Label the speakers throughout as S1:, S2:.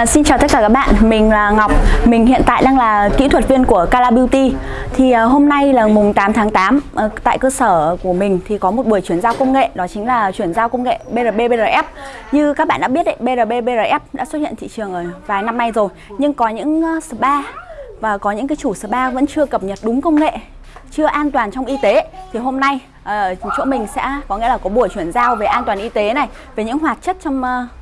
S1: À, xin chào tất cả các bạn, mình là Ngọc. Mình hiện tại đang là kỹ thuật viên của Cala Beauty. Thì uh, hôm nay là mùng 8 tháng 8 uh, ờ, Tại cơ sở của mình thì có một buổi chuyển giao công nghệ. Đó chính là chuyển giao công nghệ BRB BRF Như các bạn đã biết đấy, BRB BRF đã xuất hiện thị trường ở vài năm nay rồi. Nhưng có những uh, spa và có những cái chủ spa vẫn chưa cập nhật đúng công nghệ chưa an toàn trong y tế. Thì hôm nay uh, chỗ mình sẽ có nghĩa là có buổi chuyển giao về an toàn y tế này về những hoạt chất trong uh,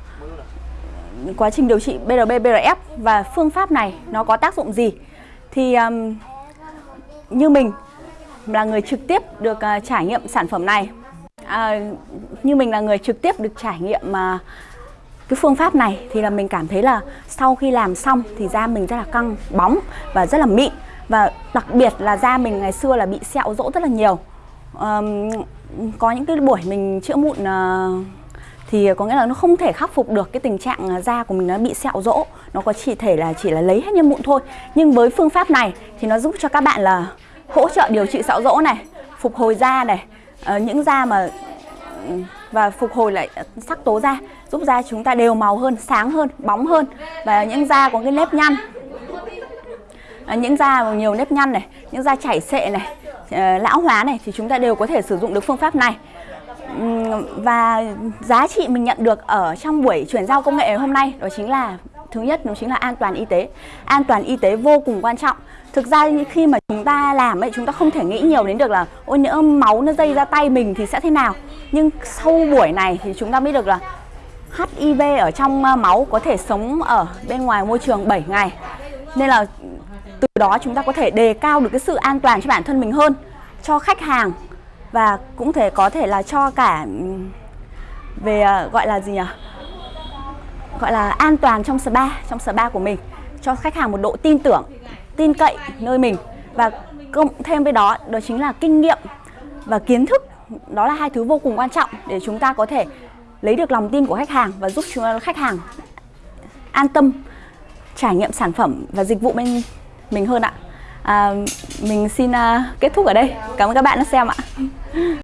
S1: quá trình điều trị BRB BRF và phương pháp này nó có tác dụng gì? Thì um, như mình là người trực tiếp được uh, trải nghiệm sản phẩm này. À, như mình là người trực tiếp được trải nghiệm uh, cái phương pháp này thì là mình cảm thấy là sau khi làm xong thì da mình rất là căng bóng và rất là mịn. Và đặc biệt là da mình ngày xưa là bị sẹo rỗ rất là nhiều. Um, có những cái buổi mình chữa mụn uh, thì ờ, có nghĩa là nó không thể khắc phục được cái tình trạng à, da của mình nó bị sẹo rỗ. Nó có chỉ thể là chỉ là lấy hết nhân mụn thôi. Nhưng với phương pháp này thì nó giúp cho các bạn là hỗ trợ điều trị sẹo rỗ này, phục hồi da này ờ, những da mà ừ, và phục hồi lại ờ, sắc tố da, giúp da chúng ta đều màu hơn, sáng hơn, bóng hơn. Và những da có cái nếp nhăn những da nhiều nếp nhăn này, những da chảy xệ này lão hóa này thì chúng ta đều có thể sử dụng được phương pháp này và giá trị mình nhận được ở trong buổi chuyển giao công nghệ hôm nay đó chính là, thứ nhất, đó chính là an toàn y tế. An toàn y tế vô cùng quan trọng. Thực ra khi mà chúng ta làm ấy, chúng ta không thể nghĩ nhiều đến được là, ôi, nhỡ máu nó dây ra tay mình thì sẽ thế nào? Nhưng sau buổi này thì chúng ta biết được là HIV ở trong ờ, máu có thể sống ở bên ngoài môi trường 7 ngày. Nên là từ đó chúng ta có thể đề cao được cái sự an toàn cho bản thân mình hơn, cho khách hàng và cũng thể có thể là cho cả về ờ, gọi là gì nhỉ? Gọi là an toàn trong spa trong spa của mình cho khách hàng một độ tin tưởng tin cậy nơi mình. Và cộng thêm với đó đó chính là kinh nghiệm và kiến thức. Đó là hai thứ vô cùng quan trọng để chúng ta có thể lấy được lòng tin của khách hàng và giúp chúng khách hàng an tâm trải nghiệm sản phẩm và dịch vụ bên mình hơn ạ. À, mình xin uh, kết thúc ở đây. Cảm ơn các bạn đã xem ạ. ¡Gracias!